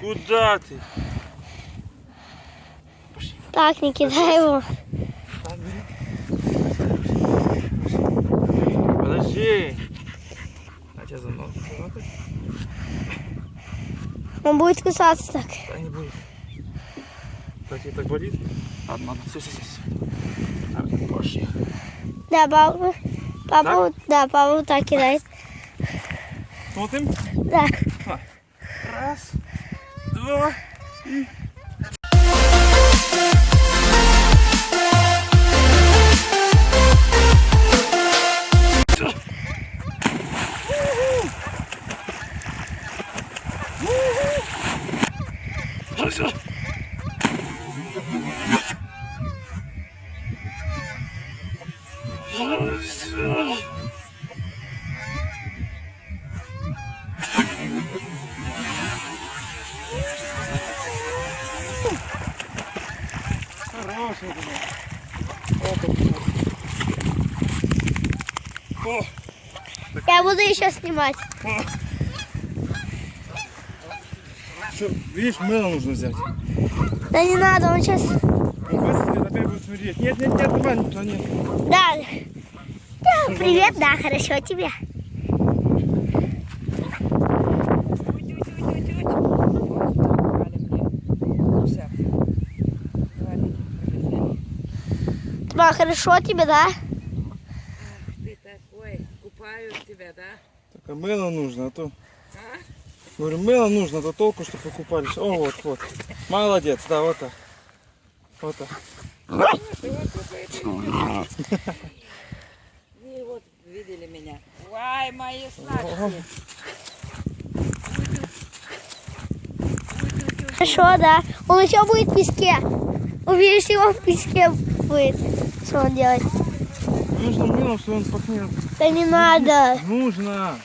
Куда ты? Так, не кидай его. Так. Подожди. А тебя за ногу? Он будет кусаться так. Да не будет. Так тебе так болит? Ладно, ладно, все, все, все. Так, пошли. Да, папа. Папа, вот- да, папа так кидает. Смотрим. Да. Раз, два. Все, все. Хороший О, Я буду еще снимать. что, видишь, мыло нужно взять. Да не надо, он сейчас... Он выстрелит, опять будет смотреть. Нет, нет, нет, давай, никто нет. Да. Да, привет, да, хорошо тебе. Тьма, хорошо тебе, да? Ты такой, купают тебя, да? Так, а мыло нужно, а то... А? Говорю, мыло нужно, а то толку, что покупались. О, вот, вот. Молодец, да, вот так. Вот так. Вот. Вы вот видели меня. Вай, мои сладкие. Хорошо, да. Он еще будет в песке. Увидишь его в песке будет. Что он делает? Нужно мыло, что он пахнет. Да не надо. Нужно.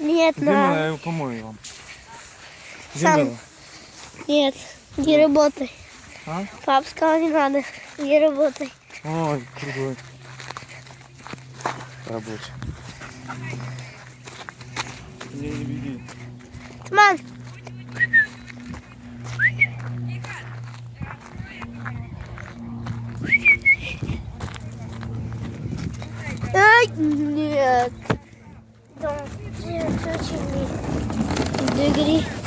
Нет, Где мыло? надо. Я его помою вам. Где Сам. мыло? Нет, не работай. А? Пап сказал, не надо. Не работай. Ой, другой. Рабочий. Не, не беги. Мам. minutes. Donc, je continue. Degré.